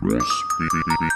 Recipe.